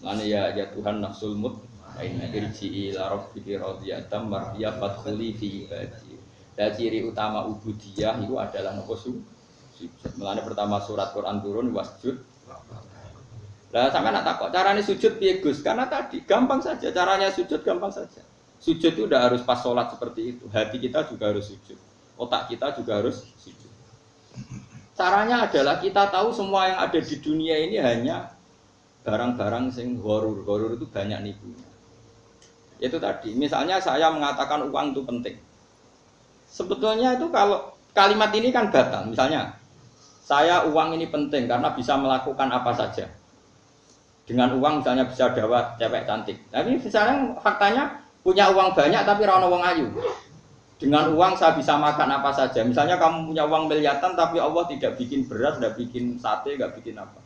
Mana ya ya Tuhan nafsul mut Aina irji'i ila rabbiki radiyatan mardiya fadkhuli fi ibadi. Dan ciri utama ubudiyah itu adalah nopo su. Sujud. Pertama surat Quran turun wasjud. Lah sampai nak takut caranya sujud piye Gus? Karena tadi gampang saja caranya sujud gampang saja. Sujud itu udah harus pas sholat seperti itu. Hati kita juga harus sujud. Otak kita juga harus sujud. Caranya adalah kita tahu semua yang ada di dunia ini hanya barang-barang sing horor. Horor itu banyak nipunya. Itu tadi, misalnya saya mengatakan uang itu penting. Sebetulnya itu kalau kalimat ini kan batal. Misalnya, saya uang ini penting karena bisa melakukan apa saja. Dengan uang misalnya bisa dapat cewek cantik. Tapi misalnya faktanya punya uang banyak tapi rano uang ayu. Dengan uang saya bisa makan apa saja. Misalnya kamu punya uang miliaran tapi Allah tidak bikin beras, tidak bikin sate, tidak bikin apa.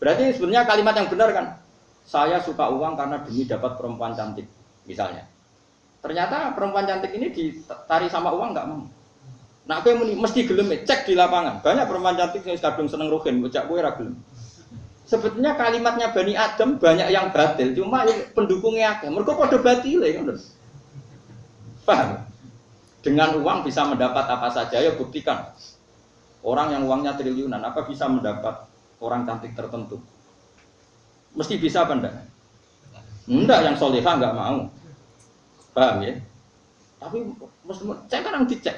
Berarti sebenarnya kalimat yang benar kan? Saya suka uang karena demi dapat perempuan cantik, misalnya. Ternyata perempuan cantik ini ditari sama uang nggak mau. Nah, aku mesti gelem cek di lapangan. Banyak perempuan cantik yang kadung seneng rohin, bocah gue gelem. Sebetulnya kalimatnya Bani Adam banyak yang batil, cuma pendukungnya ada. Mereka pada batil ya, Paham? Dengan uang bisa mendapat apa saja, ya buktikan. Orang yang uangnya triliunan, apa bisa mendapat orang cantik tertentu? Mesti bisa apa enggak? Enggak, yang solehah enggak mau. Paham ya? Tapi mesti cek kan dicek.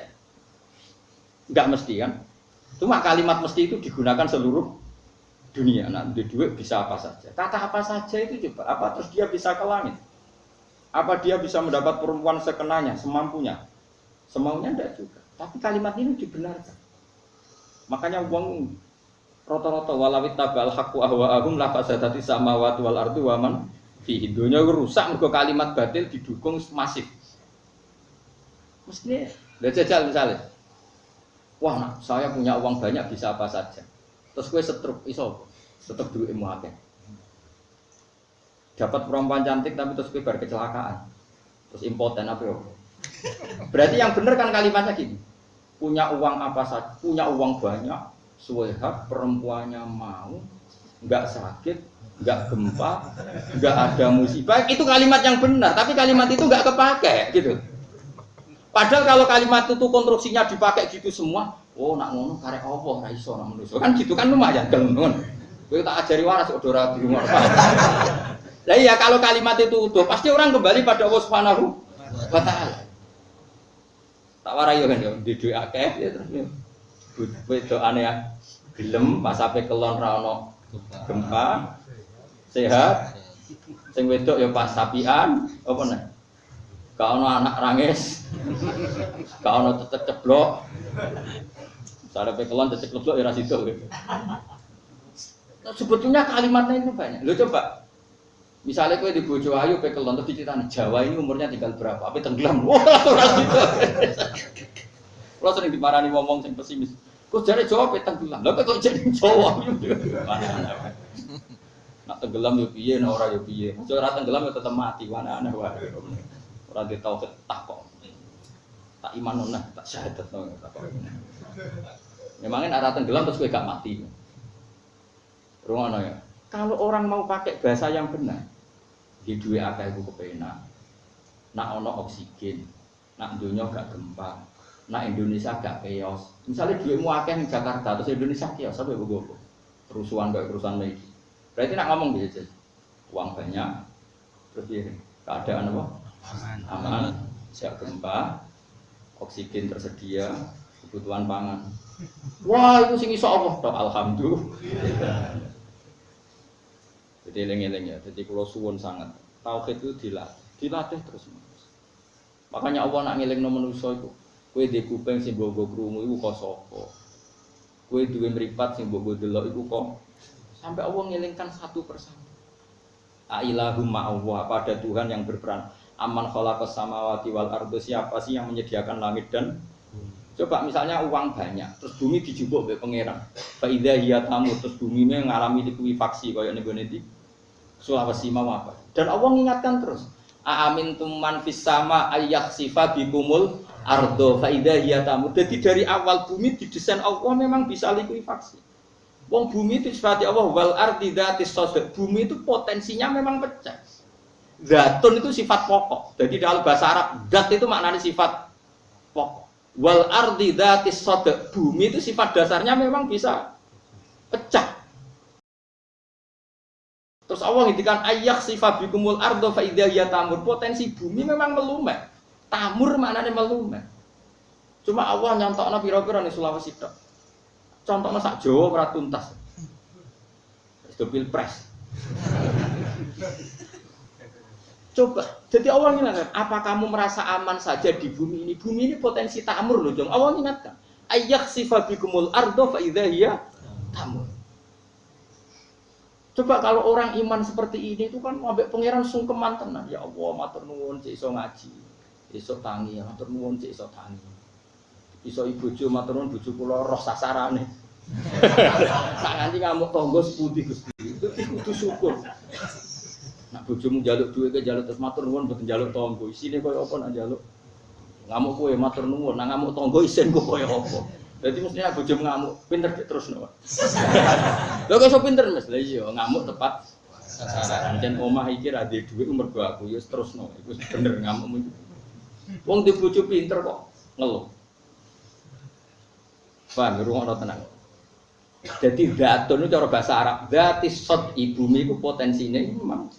Enggak mesti kan? Cuma kalimat mesti itu digunakan seluruh dunia. Nah, di duit bisa apa saja. Kata apa saja itu coba. Apa terus dia bisa ke langit? Apa dia bisa mendapat perempuan sekenanya, semampunya? Semaunya enggak juga. Tapi kalimat ini dibenarkan. Makanya uang rata-rata walawit tabal haqqu ahwa'ahum la fasadati samawati wal ardu wa man fihi. Dunya rusak mergo kalimat batil didukung masif. Mestinya, lihat jajal misalnya. Wah, nah, saya punya uang banyak bisa apa saja. Terus gue setruk iso, setruk duit akeh. Dapat perempuan cantik tapi terus gue berkecelakaan. Terus impoten apa ya? Berarti yang benar kan kalimatnya gini. Punya uang apa saja, punya uang banyak, suwehat perempuannya mau, nggak sakit, nggak gempa, nggak ada musibah. Itu kalimat yang benar, tapi kalimat itu nggak kepake gitu. Padahal kalau kalimat itu konstruksinya dipakai gitu semua, oh nak ngono karek apa ra iso nak manusia. Kan gitu kan lumayan gelem ngono. Kowe ajari waras kok ora di rumah. Lah iya kalau kalimat itu utuh, pasti orang kembali pada Allah Subhanahu wa. Tak warai yo kan yo di akeh ya terus aneh ya. Gelem sampai kelon ra ono gempa sehat sing wedok ya pas sapian apa nih gak ono anak rangis gak ono tetep ceblok misalnya pekelon tetep ceblok ya rasido gitu. sebetulnya kalimatnya itu banyak lo coba Misalnya kue di Bojo Ayu terus diceritain Jawa ini umurnya tinggal berapa? Apa tenggelam? Wah, ora gitu. Kalau sering dimarahi ngomong sing pesimis. Kok jadi Jawa pe tenggelam? Lah kok jadi Jawa? Nak tenggelam yo piye, nak ora yo piye. Aja ora tenggelam yo tetep mati, mana aneh wae. Ora di tau tak kok. Tak iman nah, tak syahadat no, tak kok. Memangnya arah tenggelam terus gue gak mati. Rumah ya. Kalau orang mau pakai bahasa yang benar, di dua akeh iku kepenak. Nak ono oksigen, nak dunia gak gempa, nak Indonesia gak chaos. Misalnya duitmu akeh di Jakarta, terus Indonesia chaos, apa ya gue Kerusuhan gak kerusuhan lagi. Berarti nak ngomong gitu, uang banyak, terus ya keadaan apa? Aman, aman, siap gempa, oksigen tersedia, kebutuhan pangan. Wah itu sing iso Allah, alhamdulillah. Jadi eling-eling ya. Jadi kalau suwun sangat tauhid itu dilatih, dilatih terus. Makanya Allah nak ngeling no manusia itu. Kue di kuping sing bogo krungu itu kok sapa. Kue duwe mripat sing bogo delok itu kok sampai Allah ngelingkan satu persatu. Ailahum Allah, apa ada Tuhan yang berperan? Aman khalaqas samawati wal ardu siapa sih yang menyediakan langit dan Coba misalnya uang banyak, terus bumi dijubuk oleh pangeran. Faidah hiya tamu, terus bumi ini mengalami likuifaksi kayak nego nanti. Sulawesi mau apa? Dan Allah mengingatkan terus. Amin tuman fis sama ayak sifat bikumul ardo faidah hiya tamu. Jadi dari awal bumi didesain Allah memang bisa likuifaksi. Wong bumi itu sifat Allah wal ardi dzatis Bumi itu potensinya memang pecah. Zatun itu sifat pokok. Jadi dalam bahasa Arab, dat itu maknanya sifat pokok. Wal ardi dzatis Bumi itu sifat dasarnya memang bisa pecah. Terus Allah ngintikan ayak sifat bikumul ardo fa tamur. Potensi bumi memang melumet. Tamur maknanya melumet. Cuma Allah nyontok pira-pira nih Sulawesi tok. Contohnya sak Jawa ora tuntas. Itu pilpres. Coba, jadi Allah ingatkan, apa kamu merasa aman saja di bumi ini? Bumi ini potensi tamur loh, jong. Allah ingatkan, ayak sifabikumul ardo fa iya tamur. Coba kalau orang iman seperti ini itu kan ambek pangeran sungkeman tenan. Ya Allah, matur nuwun iso ngaji. Iso tangi, matur nuwun cek iso tangi. Iso ibu jo matur nuwun bojo kula roh sasarane. Tak nganti ngamuk tonggo seputih Gusti. Itu kudu syukur. Nak bojomu jaluk duit ke jaluk terus matur nuwun mboten jaluk tonggo. Isine koyo apa nak jaluk? Ngamuk kowe matur nuwun, nak ngamuk tonggo isin kok koyo apa? Jadi mestinya bojomu ngamuk, pinter terus no. Lho kok iso pinter Mas? Lah iya, ngamuk tepat sasaran. Dan omah iki ra duwe dhuwit umur aku ya terus no. Iku bener ngamuk. Wong di bojo pinter kok ngeluh. Paham, rumah tenang. Jadi datun itu cara bahasa Arab, dati sot ibumi itu potensinya memang.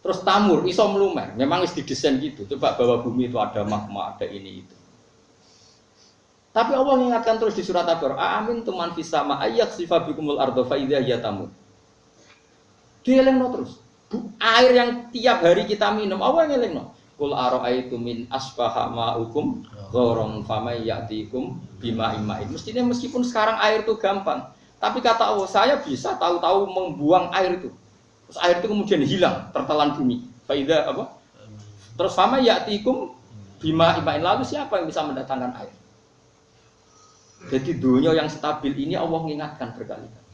Terus tamur, iso melumer, memang harus didesain gitu. Coba bahwa bumi itu ada magma, ada ini itu. Tapi Allah mengingatkan terus di surat Al-Baqarah, "Amin tuman fisama ayak sifabikumul ardo faidah ya tamu." Dia terus. Bu, air yang tiap hari kita minum, Allah yang no. Kul itu min asbaha ma'ukum gorong famai yatikum bima imain. Mestinya meskipun sekarang air itu gampang, tapi kata Allah saya bisa tahu-tahu membuang air itu. Terus air itu kemudian hilang tertelan bumi. Faidah apa? Terus fama yatikum bima imain. Lalu siapa yang bisa mendatangkan air? Jadi dunia yang stabil ini Allah mengingatkan berkali-kali.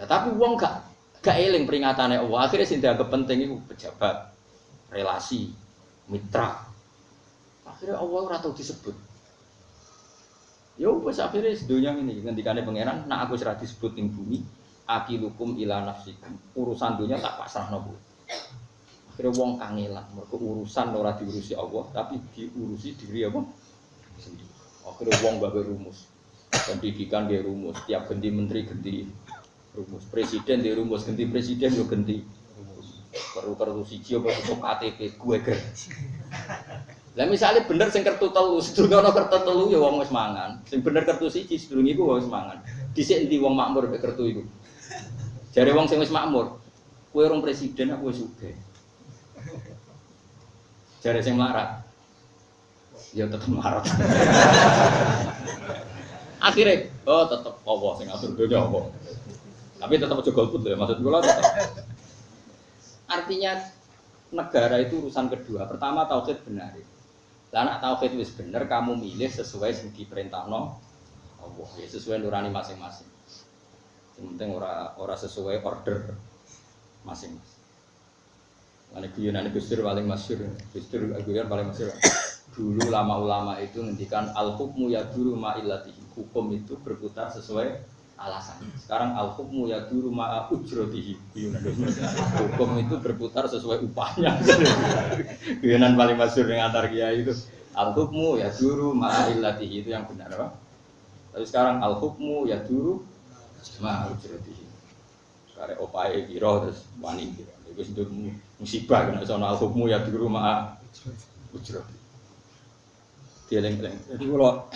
Nah, tapi uang gak gak eling peringatannya Allah. Akhirnya sih dianggap penting itu pejabat relasi, mitra. Akhirnya Allah rata disebut. Ya wes akhirnya sedunia ini ngendikane pangeran, nak aku serah disebut ning bumi, akilukum ila nafsikum. Urusan dunia tak pasrah nopo. Akhirnya wong kangelan, mereka urusan ora diurusi Allah, tapi diurusi diri apa? Sendiri. Akhirnya wong bagai rumus. Pendidikan dia rumus, tiap ganti menteri ganti rumus. Presiden dia rumus, ganti presiden yo ganti perlu kartu siji apa tutup KTP gue ger. Lah misalnya bener sing kartu telu, sedurunge ana kartu telu ya wong wis mangan. Sing bener kartu siji sedurunge iku wis mangan. Dhisik endi wong makmur mek kartu iku. Jare wong sing wis makmur, kowe orang presiden aku wis sugih. Jare sing melarat. Ya tetep melarat. Akhirnya, oh tetep Allah sing ngatur dunya apa. Tapi tetap aja golput ya, maksud gue lah tetap. Artinya negara itu urusan kedua. Pertama tauhid benar. Lah anak tauhid wis bener kamu milih sesuai sing diperintahno Allah ya sesuai nurani masing-masing. Penting ora ora sesuai order masing-masing. Mana guyonan Gustur paling masyur, Gustur guyon paling masyur. Dulu lama ulama itu ngendikan al hukmu ya dulu Hukum itu berputar sesuai alasan. Sekarang al hukmu ya duru ma'a ujrotihi. Hukum itu berputar sesuai upahnya. Guyonan paling masyur yang antar kiai itu. Al hukmu ya duru ma'a illatihi itu yang benar. Apa? Tapi sekarang al hukmu ya duru ma'a ujrotihi. Sekarang opai kiro terus wani kiro. Itu musibah kena soal al hukmu ya duru ma'a ujrotihi. Dieling-eling. Jadi kalau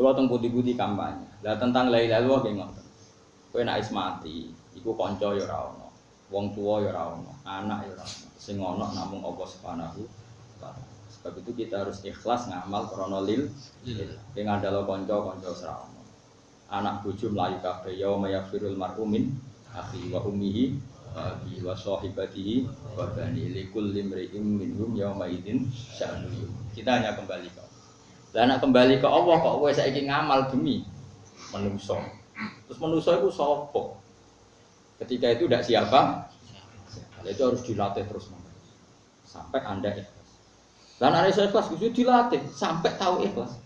kalau tentang putih-putih kampanye, lah tentang lain lalu apa ngoten. Kowe nek is mati, iku kanca ya ora ono, wong tua ya ora ono, anak ya ora ono. Sing ono namung Allah Subhanahu taala. Sebab itu kita harus ikhlas ngamal krana lil. Ing ngandalo kanca kanca ora ono. Anak bojo mlayu kabeh ya mayafirul marhumin akhi wa ummihi abi wa sahibatihi wa bani likul limri'im minhum yawma idzin sya'nu. Kita hanya kembali ke lah nak kembali ke Allah kok kowe saiki ngamal demi manusa. Terus manusa itu sapa? Ketika itu tidak siapa? Nah, itu harus dilatih terus sampai Anda ikhlas. Dan ada ikhlas itu dilatih sampai tahu ikhlas.